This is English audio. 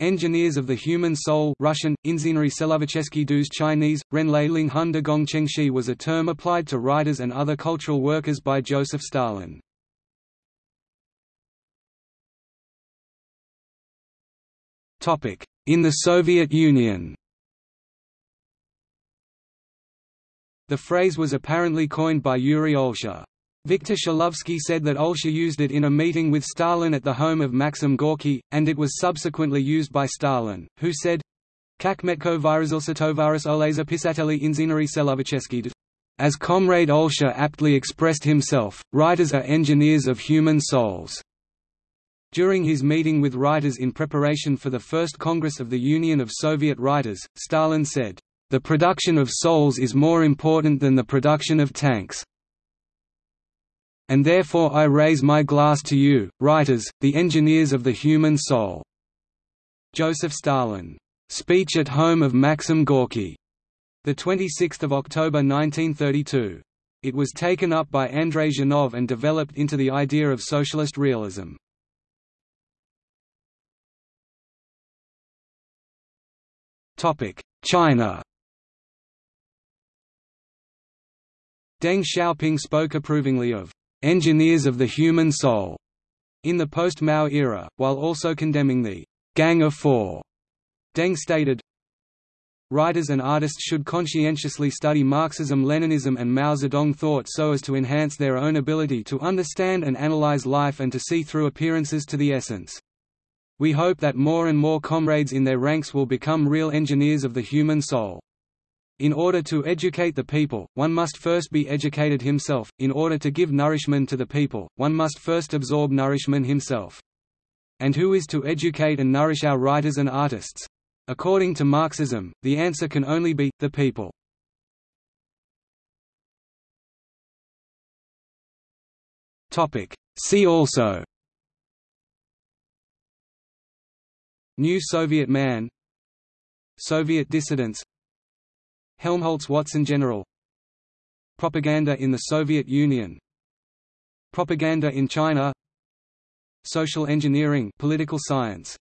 Engineers of the Human Soul Russian, Inzinary Selovichesky Chinese, Ren Lei Ling Hun de Gong Chengxi was a term applied to writers and other cultural workers by Joseph Stalin. In the Soviet Union The phrase was apparently coined by Yuri Olesha. Viktor Shklovsky said that Olesha used it in a meeting with Stalin at the home of Maxim Gorky, and it was subsequently used by Stalin, who said, Kak metko vyrazilsa tovaris oleza pisateli inzinari selovichesky as Comrade Olesha aptly expressed himself, writers are engineers of human souls. During his meeting with writers in preparation for the First Congress of the Union of Soviet Writers, Stalin said, "...the production of souls is more important than the production of tanks. And therefore I raise my glass to you, writers, the engineers of the human soul." Joseph Stalin. Speech at home of Maxim Gorky. 26 October 1932. It was taken up by Andrei Zhdanov and developed into the idea of socialist realism. China Deng Xiaoping spoke approvingly of «engineers of the human soul» in the post-Mao era, while also condemning the «Gang of Four. Deng stated, Writers and artists should conscientiously study Marxism Leninism and Mao Zedong thought so as to enhance their own ability to understand and analyze life and to see through appearances to the essence. We hope that more and more comrades in their ranks will become real engineers of the human soul. In order to educate the people, one must first be educated himself, in order to give nourishment to the people, one must first absorb nourishment himself. And who is to educate and nourish our writers and artists? According to Marxism, the answer can only be, the people. See also New Soviet Man Soviet dissidents Helmholtz-Watson General. Propaganda in the Soviet Union. Propaganda in China. Social engineering political science